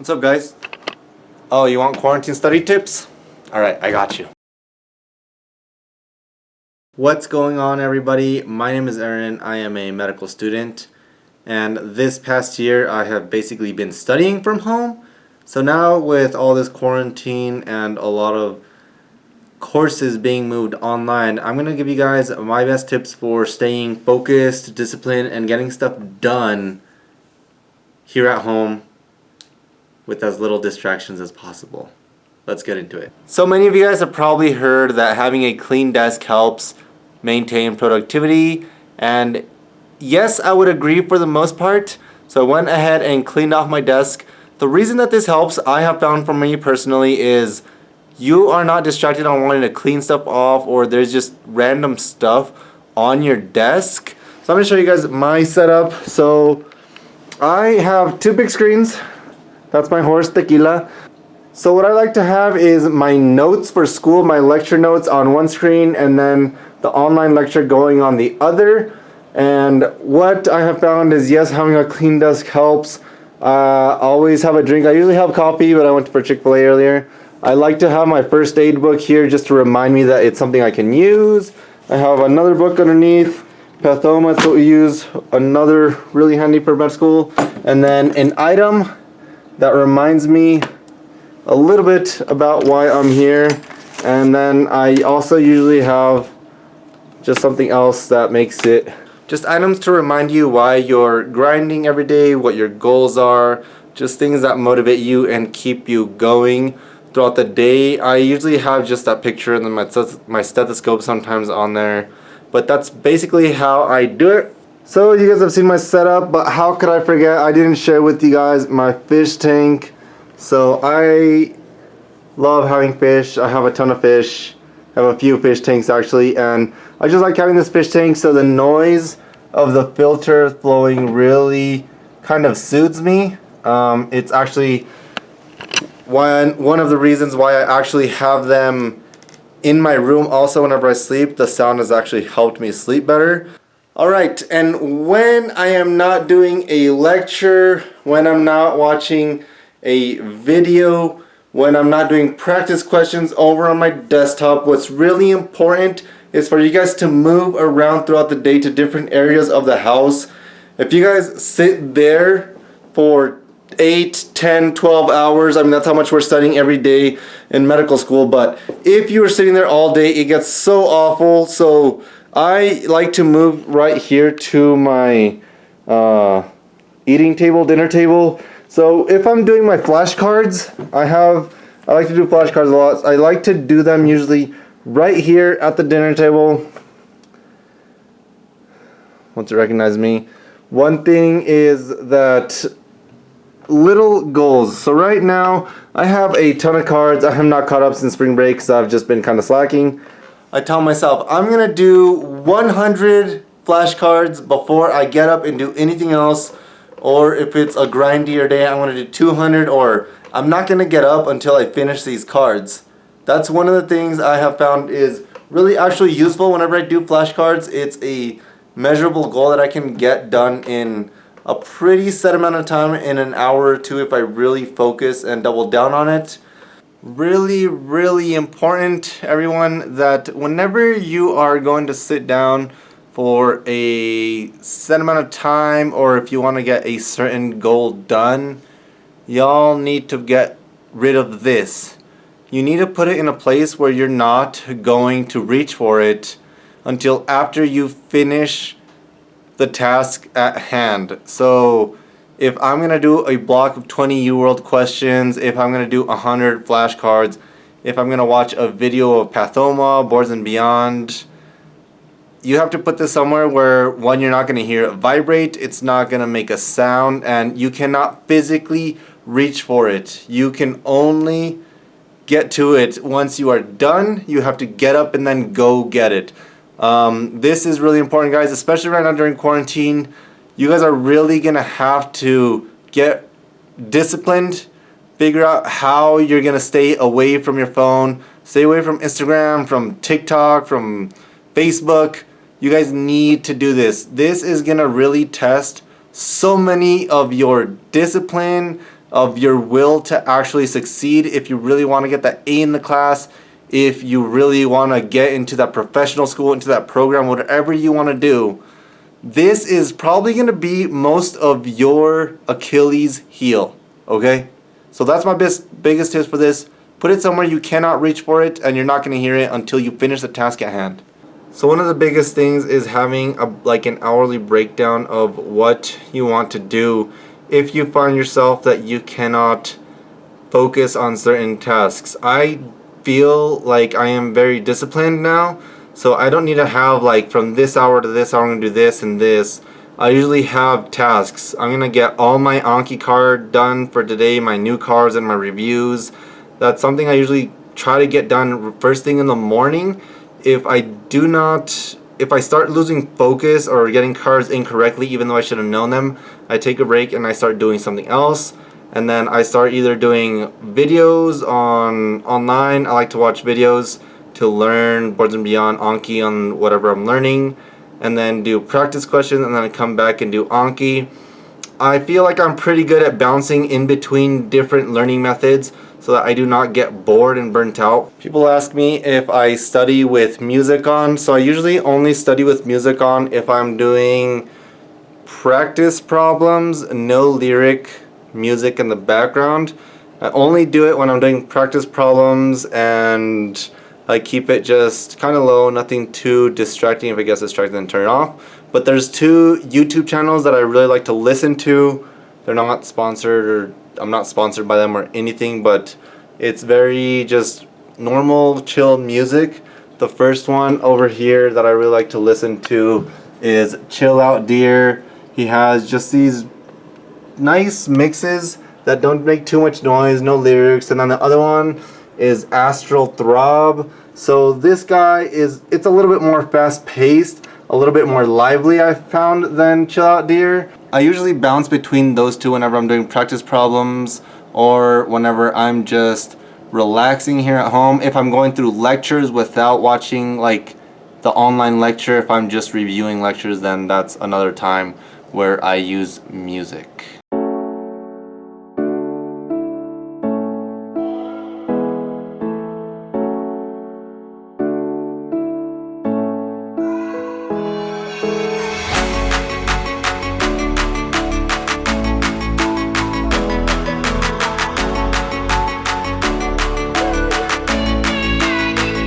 What's up guys? Oh, you want quarantine study tips? Alright, I got you. What's going on everybody? My name is Aaron. I am a medical student and this past year I have basically been studying from home. So now with all this quarantine and a lot of courses being moved online, I'm going to give you guys my best tips for staying focused, disciplined, and getting stuff done here at home with as little distractions as possible. Let's get into it. So many of you guys have probably heard that having a clean desk helps maintain productivity and yes I would agree for the most part so I went ahead and cleaned off my desk. The reason that this helps I have found for me personally is you are not distracted on wanting to clean stuff off or there's just random stuff on your desk. So I'm to show you guys my setup. So I have two big screens that's my horse, Tequila. So what I like to have is my notes for school, my lecture notes on one screen and then the online lecture going on the other. And what I have found is yes, having a clean desk helps. Uh, always have a drink. I usually have coffee, but I went for Chick-fil-A earlier. I like to have my first aid book here just to remind me that it's something I can use. I have another book underneath, Pathoma, what we use, another really handy for med school. And then an item that reminds me a little bit about why I'm here and then I also usually have just something else that makes it just items to remind you why you're grinding every day, what your goals are, just things that motivate you and keep you going throughout the day. I usually have just that picture and then my, my stethoscope sometimes on there. But that's basically how I do it. So you guys have seen my setup, but how could I forget? I didn't share with you guys my fish tank. So I love having fish. I have a ton of fish. I have a few fish tanks actually, and I just like having this fish tank so the noise of the filter flowing really kind of soothes me. Um, it's actually one, one of the reasons why I actually have them in my room also whenever I sleep. The sound has actually helped me sleep better. Alright, and when I am not doing a lecture, when I'm not watching a video, when I'm not doing practice questions over on my desktop, what's really important is for you guys to move around throughout the day to different areas of the house. If you guys sit there for 8, 10, 12 hours, I mean that's how much we're studying every day in medical school, but if you are sitting there all day, it gets so awful, so I like to move right here to my uh, eating table, dinner table. So if I'm doing my flashcards, I have, I like to do flashcards a lot. I like to do them usually right here at the dinner table. Once you recognize me. One thing is that little goals. So right now, I have a ton of cards. I have not caught up since spring break, so I've just been kind of slacking. I tell myself I'm gonna do 100 flashcards before I get up and do anything else or if it's a grindier day I'm gonna do 200 or I'm not gonna get up until I finish these cards. That's one of the things I have found is really actually useful whenever I do flashcards. It's a measurable goal that I can get done in a pretty set amount of time in an hour or two if I really focus and double down on it really really important everyone that whenever you are going to sit down for a set amount of time or if you want to get a certain goal done y'all need to get rid of this. You need to put it in a place where you're not going to reach for it until after you finish the task at hand. So if I'm going to do a block of 20 UWorld questions, if I'm going to do 100 flashcards, if I'm going to watch a video of Pathoma, Boards and Beyond, you have to put this somewhere where one, you're not going to hear it vibrate, it's not going to make a sound, and you cannot physically reach for it. You can only get to it once you are done. You have to get up and then go get it. Um, this is really important guys, especially right now during quarantine you guys are really gonna have to get disciplined figure out how you're gonna stay away from your phone stay away from Instagram from TikTok from Facebook. You guys need to do this. This is gonna really test so many of your discipline of your will to actually succeed, if you really want to get that A in the class, if you really want to get into that professional school, into that program, whatever you want to do, this is probably going to be most of your Achilles heel, okay? So that's my best, biggest tips for this. Put it somewhere you cannot reach for it and you're not going to hear it until you finish the task at hand. So one of the biggest things is having a, like an hourly breakdown of what you want to do if you find yourself that you cannot focus on certain tasks. I feel like I am very disciplined now so I don't need to have like from this hour to this hour I'm going to do this and this. I usually have tasks. I'm going to get all my Anki card done for today, my new cards and my reviews. That's something I usually try to get done first thing in the morning. If I do not, if I start losing focus or getting cards incorrectly even though I should have known them, I take a break and I start doing something else and then I start either doing videos on online. I like to watch videos to learn Boards and Beyond Anki on whatever I'm learning and then do practice questions and then I come back and do Anki. I feel like I'm pretty good at bouncing in between different learning methods so that I do not get bored and burnt out. People ask me if I study with music on, so I usually only study with music on if I'm doing practice problems, no lyric music in the background. I only do it when I'm doing practice problems and I keep it just kind of low, nothing too distracting. If it gets distracting, then turn it off. But there's two YouTube channels that I really like to listen to. They're not sponsored or I'm not sponsored by them or anything, but it's very just normal, chill music. The first one over here that I really like to listen to is Chill Out Deer. He has just these nice mixes that don't make too much noise, no lyrics. And then the other one is Astral Throb. So this guy is, it's a little bit more fast paced, a little bit more lively I found than Chill Out Deer. I usually bounce between those two whenever I'm doing practice problems or whenever I'm just relaxing here at home. If I'm going through lectures without watching like the online lecture, if I'm just reviewing lectures, then that's another time where I use music.